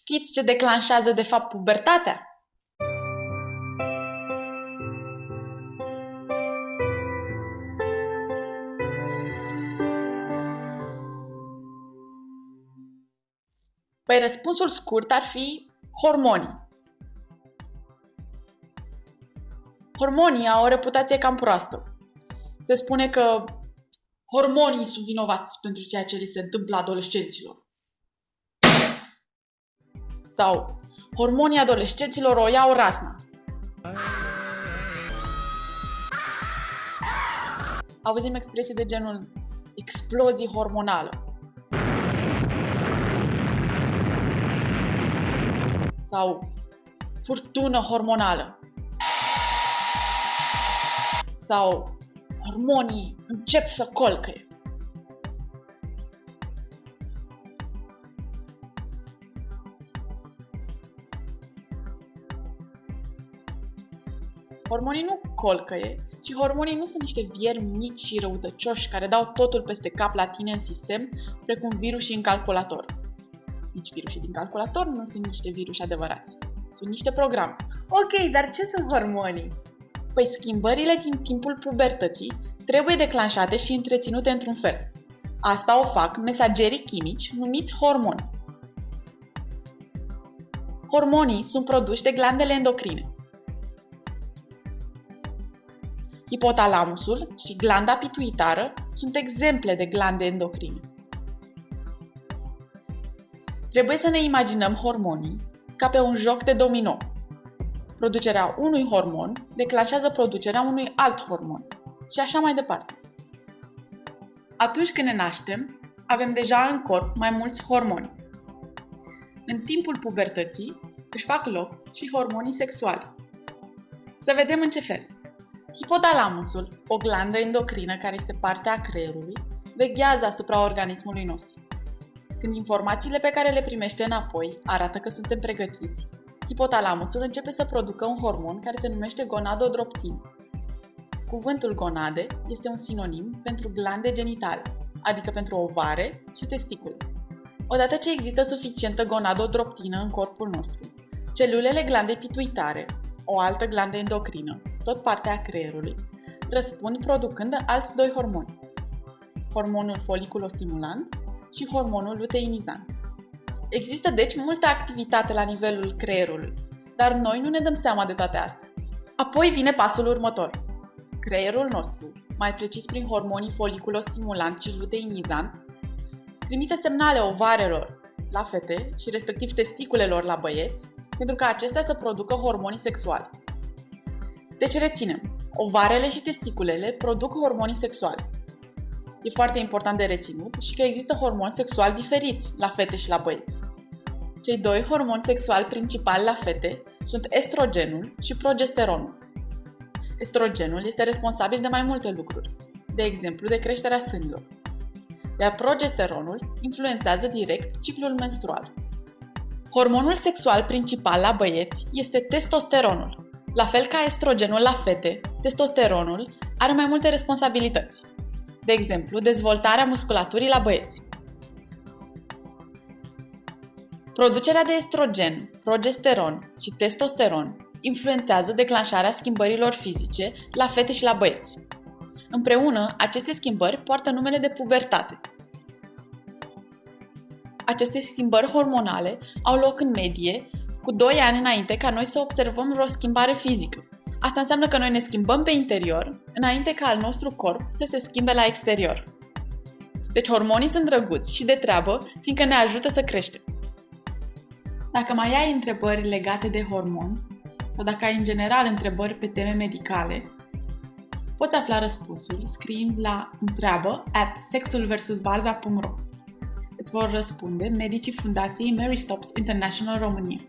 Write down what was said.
Știți ce declanșează de fapt pubertatea? Păi răspunsul scurt ar fi hormonii. Hormonii au o reputație cam proastă. Se spune că hormonii sunt vinovați pentru ceea ce li se întâmplă adolescenților. Sau hormonii adolescenților o iau rasna. Auzim expresii de genul explozii hormonală. Sau furtună hormonală. Sau hormonii încep să colcăie. Hormonii nu colcăie, ci hormonii nu sunt niște viermi mici și răutăcioși care dau totul peste cap la tine în sistem, precum virusii în calculator. Nici virusii din calculator nu sunt niște viruși adevărați. Sunt niște programe. Ok, dar ce sunt hormonii? Păi schimbările din timpul pubertății trebuie declanșate și întreținute într-un fel. Asta o fac mesagerii chimici numiți hormoni. Hormonii sunt produși de glandele endocrine. Hipotalamusul și glanda pituitară sunt exemple de glande endocrine. Trebuie să ne imaginăm hormonii ca pe un joc de domino. Producerea unui hormon declanșează producerea unui alt hormon și așa mai departe. Atunci când ne naștem, avem deja în corp mai mulți hormoni. În timpul pubertății își fac loc și hormonii sexuali. Să vedem în ce fel. Hipotalamusul, o glandă endocrină care este parte a creierului, veghează asupra organismului nostru. Când informațiile pe care le primește înapoi arată că suntem pregătiți, hipotalamusul începe să producă un hormon care se numește gonadodroptin. Cuvântul gonade este un sinonim pentru glande genitale, adică pentru ovare și testicule. Odată ce există suficientă gonadodroptină în corpul nostru, celulele glandei pituitare, o altă glandă endocrină, tot partea a creierului, răspund producând alți doi hormoni, hormonul foliculostimulant și hormonul luteinizant. Există deci multă activitate la nivelul creierului, dar noi nu ne dăm seama de toate astea. Apoi vine pasul următor. Creierul nostru, mai precis prin hormonii foliculostimulant și luteinizant, trimite semnale ovarelor la fete și respectiv testiculelor la băieți pentru ca acestea să producă hormonii sexuali. Deci reținem, ovarele și testiculele produc hormonii sexuali. E foarte important de reținut și că există hormoni sexuali diferiți la fete și la băieți. Cei doi hormoni sexuali principali la fete sunt estrogenul și progesteronul. Estrogenul este responsabil de mai multe lucruri, de exemplu de creșterea sânilor, iar progesteronul influențează direct ciclul menstrual. Hormonul sexual principal la băieți este testosteronul, la fel ca estrogenul la fete, testosteronul are mai multe responsabilități. De exemplu, dezvoltarea musculaturii la băieți. Producerea de estrogen, progesteron și testosteron influențează declanșarea schimbărilor fizice la fete și la băieți. Împreună, aceste schimbări poartă numele de pubertate. Aceste schimbări hormonale au loc în medie cu 2 ani înainte ca noi să observăm vreo schimbare fizică. Asta înseamnă că noi ne schimbăm pe interior, înainte ca al nostru corp să se schimbe la exterior. Deci hormonii sunt drăguți și de treabă, fiindcă ne ajută să creștem. Dacă mai ai întrebări legate de hormon, sau dacă ai în general întrebări pe teme medicale, poți afla răspunsul scriind la întreabă at sexulversusbarza.ro Îți vor răspunde medicii Fundației Mary Stops International România.